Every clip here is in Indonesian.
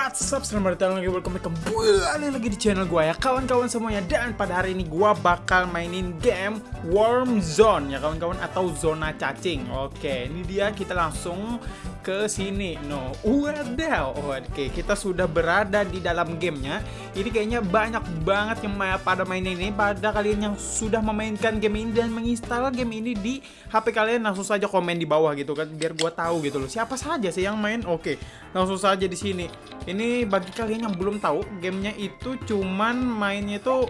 What's up, selamat datang lagi, welcome back kembali lagi di channel gue ya kawan-kawan semuanya. Dan pada hari ini gue bakal mainin game Worm Zone ya kawan-kawan atau zona cacing. Oke, ini dia kita langsung ke sini. No, wadaw Oke, kita sudah berada di dalam gamenya. Ini kayaknya banyak banget yang pada main ini. Pada kalian yang sudah memainkan game ini dan menginstal game ini di HP kalian Langsung saja komen di bawah gitu kan Biar gue tahu gitu loh. Siapa saja sih yang main? Oke, langsung saja di sini. Ini bagi kalian yang belum tahu, gamenya itu cuman mainnya itu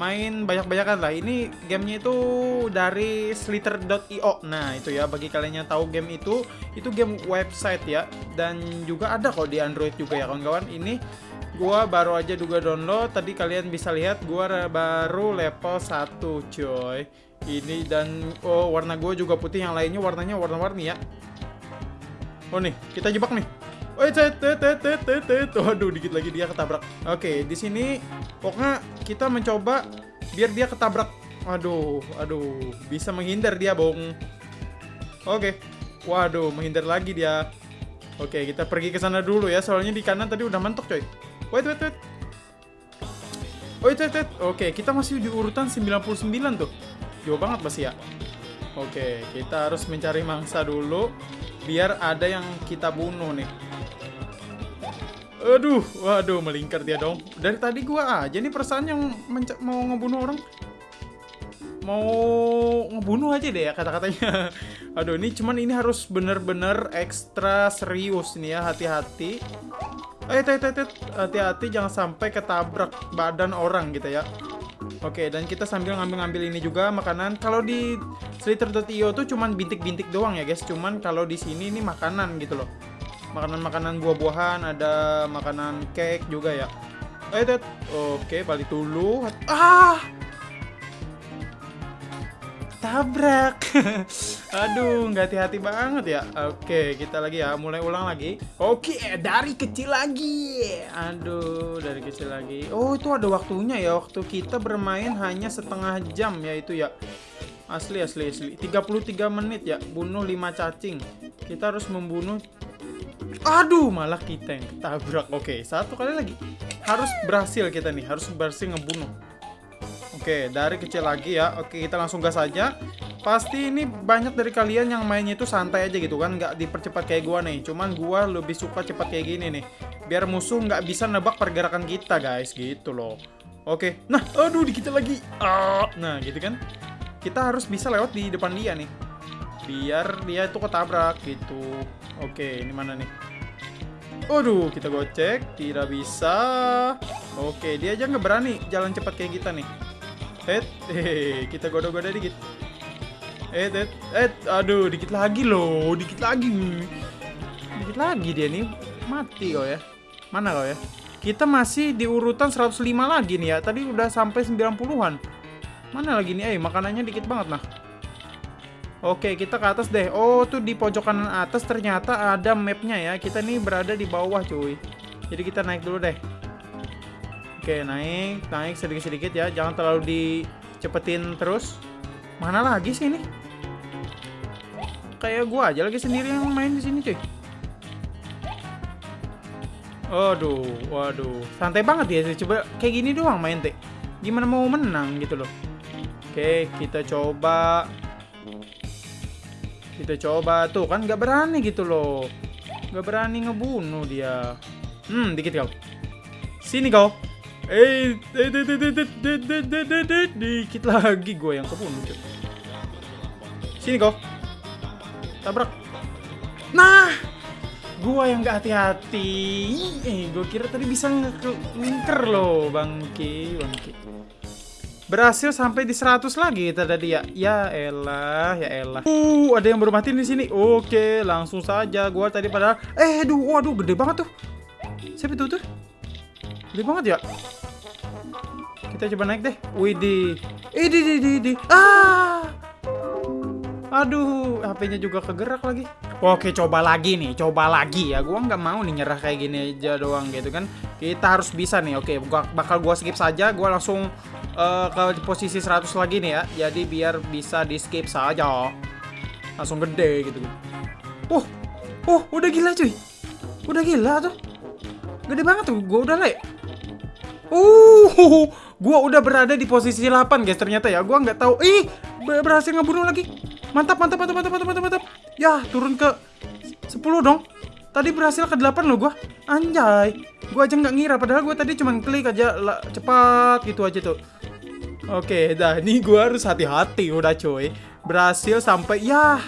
main banyak-banyakan lah. Ini gamenya itu dari slither.io. Nah, itu ya bagi kalian yang tahu game itu, itu game website ya dan juga ada kok di Android juga ya kawan-kawan. Ini gua baru aja juga download. Tadi kalian bisa lihat gua baru level 1, coy. Ini dan oh warna gua juga putih, yang lainnya warnanya warna-warni ya. Oh nih, kita jebak nih. Tet, tet, tet. Waduh, dikit lagi dia ketabrak. Oke, di sini pokoknya kita mencoba biar dia ketabrak. Aduh, aduh, bisa menghindar dia, Bong. Oke. Waduh, menghindar lagi dia. Oke, kita pergi ke sana dulu ya, soalnya di kanan tadi udah mentok, coy. Wait, wait, wait. Wait, wait, wait. Oke, kita masih di urutan 99 tuh. Jauh banget masih ya. Oke, kita harus mencari mangsa dulu biar ada yang kita bunuh nih. Aduh, waduh melingkar dia dong. Dari tadi gua aja nih perasaan yang mau ngebunuh orang. Mau ngebunuh aja deh ya kata-katanya. Aduh, ini cuman ini harus bener-bener ekstra serius nih ya, hati-hati. Eh, hati-hati jangan sampai ketabrak badan orang gitu ya. Oke, dan kita sambil ngambil-ngambil ini juga makanan. Kalau di Slither.io tuh cuman bintik-bintik doang ya, guys. Cuman kalau di sini ini makanan gitu loh makanan-makanan buah-buahan, ada makanan cake juga ya. Eh, Oke, okay, balik dulu. Ah! Tabrak. Aduh, nggak hati-hati banget ya. Oke, kita lagi ya, mulai ulang lagi. Oke, dari kecil lagi. Aduh, dari kecil lagi. Oh, itu ada waktunya ya. Waktu kita bermain hanya setengah jam ya itu ya. Asli, asli, asli. 33 menit ya, bunuh 5 cacing. Kita harus membunuh Aduh, malah kita yang ketabrak. Oke, satu kali lagi. Harus berhasil kita nih, harus berhasil ngebunuh. Oke, dari kecil lagi ya. Oke, kita langsung gas aja. Pasti ini banyak dari kalian yang mainnya itu santai aja gitu kan, nggak dipercepat kayak gua nih. Cuman gua lebih suka cepat kayak gini nih. Biar musuh nggak bisa nebak pergerakan kita, guys, gitu loh. Oke, nah, aduh, dikit lagi. Ah, nah, gitu kan. Kita harus bisa lewat di depan dia nih. Biar dia itu ketabrak gitu. Oke, ini mana nih? Waduh, kita gocek, tidak bisa. Oke, dia aja nggak berani jalan cepat kayak kita nih. Eh, kita goda-goda dikit. Eh, eh, eh, aduh, dikit lagi loh, dikit lagi. Dikit lagi dia nih, mati kau ya. Mana kau ya? Kita masih di urutan 105 lagi nih ya. Tadi udah sampai 90-an. Mana lagi nih? Eh, makanannya dikit banget nah. Oke, kita ke atas deh. Oh, tuh di pojok kanan atas ternyata ada mapnya ya. Kita nih berada di bawah, cuy. Jadi kita naik dulu deh. Oke, naik, naik sedikit-sedikit ya. Jangan terlalu dicepetin terus. Mana lagi sih ini? Kayak gua aja lagi sendiri yang main di sini, cuy. Waduh, waduh. Santai banget ya sih. Coba kayak gini doang main, Teh. Gimana mau menang gitu loh. Oke, kita coba kita coba tuh kan nggak berani gitu loh. Nggak berani ngebunuh dia. Hmm, dikit kau. Sini kau. Eh, dikit lagi gue yang kebunuh. Sini kau. Tabrak. Nah, gua yang nggak hati-hati. Eh, gue kira tadi bisa ngker loh, bangki, bangki. Berhasil sampai di 100 lagi tadi ya. Ya elah, ya elah. Uh, ada yang baru mati di sini. Oke, langsung saja. Gua tadi padahal eh aduh, waduh gede banget tuh. Siapa itu tuh? Gede banget ya. Kita coba naik deh. Widih. Eh, di di di. Ah. Aduh, HP-nya juga kegerak lagi. Oke, coba lagi nih, coba lagi ya. Gua nggak mau nih nyerah kayak gini aja doang gitu kan. Kita harus bisa nih. Oke, bakal gua skip saja. Gua langsung uh, ke posisi 100 lagi nih ya. Jadi biar bisa di skip saja. Langsung gede gitu. Uh, oh, udah gila cuy. Udah gila tuh. Gede banget tuh. Gua udah lek. Uh, gua udah berada di posisi 8 guys ternyata ya. Gua nggak tahu. Ih, berhasil ngebunuh lagi. Mantap, mantap, mantap, mantap, mantap, mantap, mantap. Ya, turun ke 10 dong. Tadi berhasil ke 8 loh gua. Anjay. Gua aja nggak ngira padahal gua tadi cuma klik aja lah, cepat gitu aja tuh. Oke, dah ini gua harus hati-hati udah cuy. Berhasil sampai ya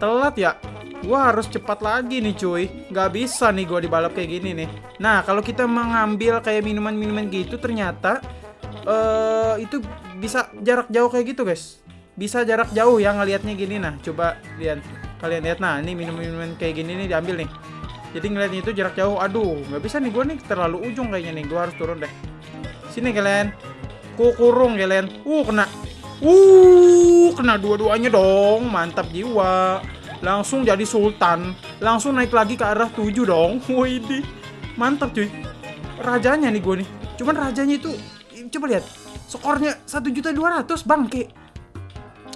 telat ya. Gua harus cepat lagi nih cuy. Nggak bisa nih gua dibalap kayak gini nih. Nah, kalau kita mengambil kayak minuman-minuman gitu ternyata uh, itu bisa jarak jauh kayak gitu, guys. Bisa jarak jauh ya ngelihatnya gini nah. Coba lihat. Kalian lihat nah, ini minum-minuman kayak gini nih diambil nih. Jadi ngeliatnya itu jarak jauh. Aduh, nggak bisa nih gua nih terlalu ujung kayaknya nih. Gua harus turun deh. Sini kalian. Ku kurung kalian. Uh, kena. Uh, kena dua-duanya dong. Mantap jiwa. Langsung jadi sultan. Langsung naik lagi ke arah tujuh dong. Wih, mantap cuy. Rajanya nih gue nih. Cuman rajanya itu coba lihat. Skornya satu juta dua ratus bangke.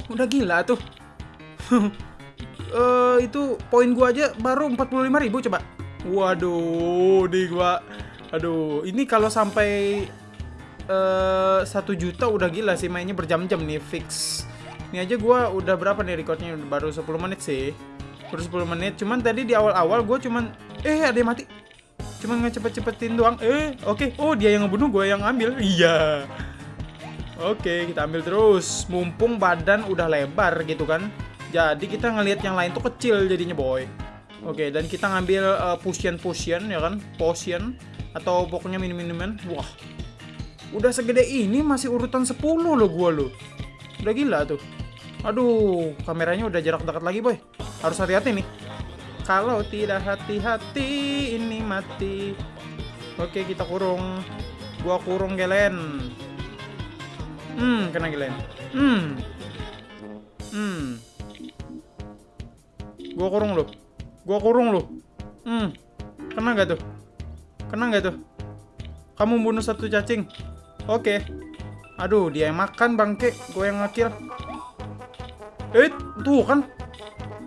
Udah gila tuh. uh, itu poin gua aja baru 45.000 coba. Waduh, di gua. Aduh, ini kalau sampai Eh, satu juta udah gila sih mainnya berjam-jam nih fix. Ini aja gue udah berapa nih recordnya? Baru 10 menit sih. Baru 10 menit. Cuman tadi di awal-awal gue cuman eh ada yang mati. Cuman ngecepat-cepetin doang. Eh oke. Okay. oh dia yang ngebunuh gue yang ambil iya. Oke okay, kita ambil terus. Mumpung badan udah lebar gitu kan. Jadi kita ngelihat yang lain tuh kecil jadinya boy. Oke okay, dan kita ngambil uh, potion potion ya kan? Potion atau pokoknya minum-minuman wah Udah segede ini masih urutan 10 loh gua loh. Udah gila tuh. Aduh, kameranya udah jarak dekat lagi, boy. Harus hati-hati nih. Kalau tidak hati-hati, ini mati. Oke, kita kurung. Gua kurung Gelen. Hmm, kena Gelen. Hmm. Hmm. Gua kurung loh. Gua kurung loh. Hmm. Kena gak tuh? Kena gak tuh? Kamu bunuh satu cacing. Oke. Okay. Aduh, dia yang makan bangke, gue yang ngakil. Eh, tuh kan.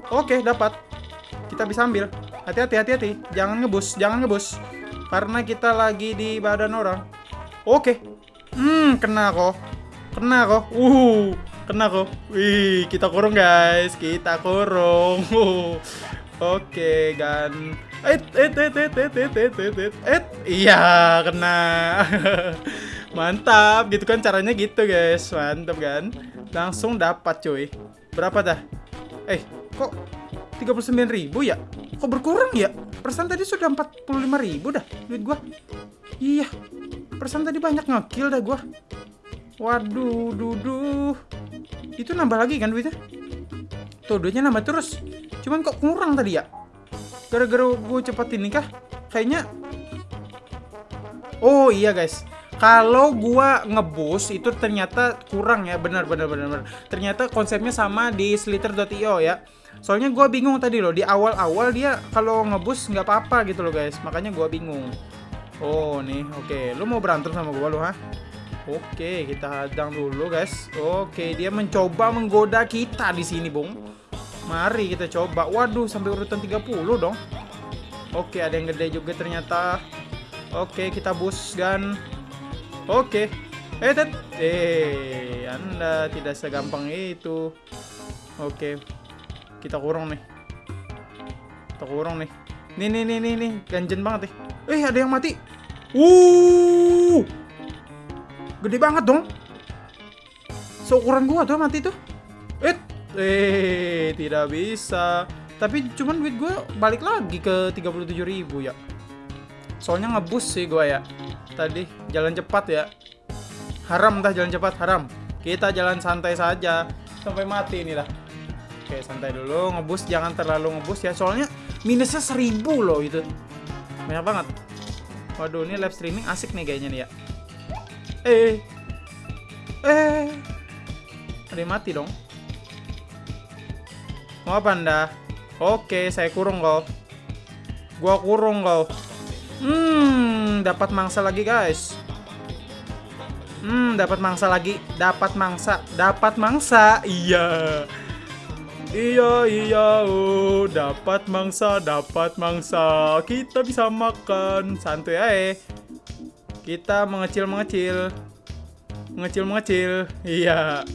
Oke, okay, dapat. Kita bisa ambil. Hati-hati, hati-hati. Jangan ngebus, jangan ngebus. Karena kita lagi di badan orang. Oke. Okay. Hmm, kena kok. Kena kok. Uh, kena kok. Wih, kita kurung guys. Kita kurung. Oke, gan. Et et et et et et et et. Iya, kena. Mantap, gitu kan caranya gitu guys. Mantap kan? Langsung dapat cuy. Berapa dah? Eh, kok 39 ribu ya? Kok berkurang ya? Persen tadi sudah 45 ribu dah duit gua. Iya, persen tadi banyak ngekill dah gua. Waduh, duduh. Itu nambah lagi kan duitnya? Tuh, duitnya nambah terus. Cuman kok kurang tadi ya? Gara-gara gue cepat ini kah? Kayaknya... Oh iya guys, kalau gua ngebus itu ternyata kurang ya. Benar benar benar benar. Ternyata konsepnya sama di slither.io ya. Soalnya gua bingung tadi loh di awal-awal dia kalau ngebus nggak apa-apa gitu loh guys. Makanya gua bingung. Oh nih oke. Okay. lu mau berantem sama gua lo ha oke okay, kita hadang dulu guys. Oke okay, dia mencoba menggoda kita di sini bung. Mari kita coba. Waduh sampai urutan 30 dong. Oke ada yang gede juga ternyata. Oke kita bus gan Oke. Eh, tet. Eh, Anda tidak segampang itu. Oke. Kita kurung nih. Kita kurung nih. Nih, nih, nih, nih, nih. Ganjen banget nih. Eh, ada yang mati. Uh. Gede banget dong. Seukuran gua tuh mati tuh. Eh, eh, tidak bisa. Tapi cuman duit gua balik lagi ke 37.000 ya. Soalnya ngebus sih gua ya tadi jalan cepat ya. Haram entah jalan cepat haram. Kita jalan santai saja. Sampai mati inilah. Oke santai dulu. Ngebus jangan terlalu ngebus ya. Soalnya minusnya seribu loh itu. Banyak banget. Waduh ini live streaming asik nih kayaknya nih ya. Eh. Eh. Ada mati dong. Mau apa anda? Oke saya kurung kau. Gua kurung kau. Hmm, dapat mangsa lagi, guys. Hmm, dapat mangsa lagi, dapat mangsa, dapat mangsa. Iya. Iya iya. Oh dapat mangsa dapat mangsa. Kita bisa makan. Santuy aja kita mengecil mengecil. Mengecil mengecil. Iya.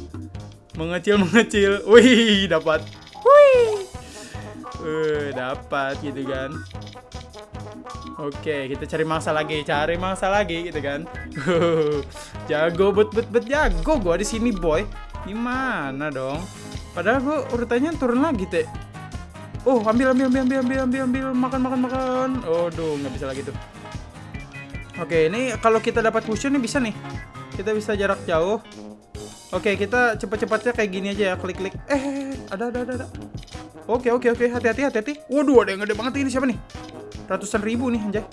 Mengecil mengecil. Wih dapat. Wih. Eh dapat gitu kan Oke, kita cari mangsa lagi, cari mangsa lagi gitu kan. jago bet bet bet jago gua di sini, boy. Gimana dong? Padahal gua urutannya turun lagi, Teh. Oh, ambil ambil ambil ambil ambil ambil ambil makan makan makan. Oh, duh, nggak bisa lagi tuh. Oke, ini kalau kita dapat cushion nih bisa nih. Kita bisa jarak jauh. Oke, kita cepat-cepatnya kayak gini aja ya, klik-klik. Eh, ada ada ada ada. Oke, oke, oke, hati-hati hati-hati. Waduh, ada yang gede banget ini siapa nih? Ratusan ribu nih anjay.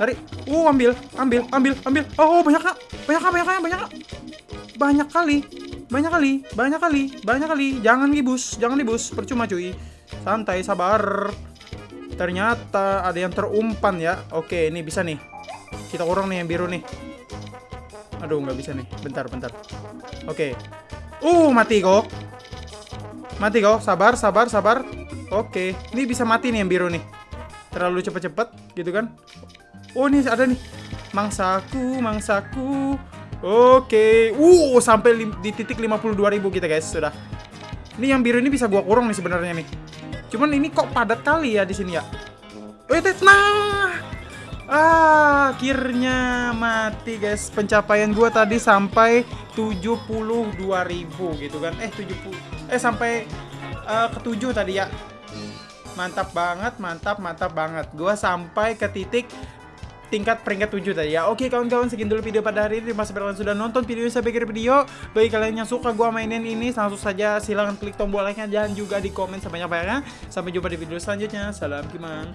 Tarik. Uh, ambil, ambil, ambil, ambil. Oh, banyak kak. Banyak kak, banyak kak, banyak kak. Banyak kali. Banyak kali, banyak kali, banyak kali. Jangan gibus, jangan dibus. Percuma cuy. Santai, sabar. Ternyata ada yang terumpan ya. Oke, ini bisa nih. Kita kurang nih yang biru nih. Aduh, nggak bisa nih. Bentar, bentar. Oke. Uh, mati kok. Mati kok. Sabar, sabar, sabar. Oke. Ini bisa mati nih yang biru nih terlalu cepet-cepet gitu kan? Oh ini ada nih. Mangsaku mangsaku. Oke. Uh sampai di titik 52.000 kita guys sudah. Ini yang biru ini bisa gua kurang nih sebenarnya nih cuman ini kok padat kali ya di sini ya? Oh nah! Ah, akhirnya mati guys. Pencapaian gua tadi sampai 72.000 gitu kan? Eh 70 eh sampai uh, ke 7 tadi ya Mantap banget, mantap, mantap banget. Gua sampai ke titik tingkat peringkat 7 tadi ya. Oke kawan-kawan segitu dulu video pada hari ini. Terima kasih kalian sudah nonton video sampai akhir video. Bagi kalian yang suka gua mainin ini langsung saja silahkan klik tombol like-nya dan juga di komen sebanyak-banyaknya. Sampai jumpa di video selanjutnya. Salam Kimang.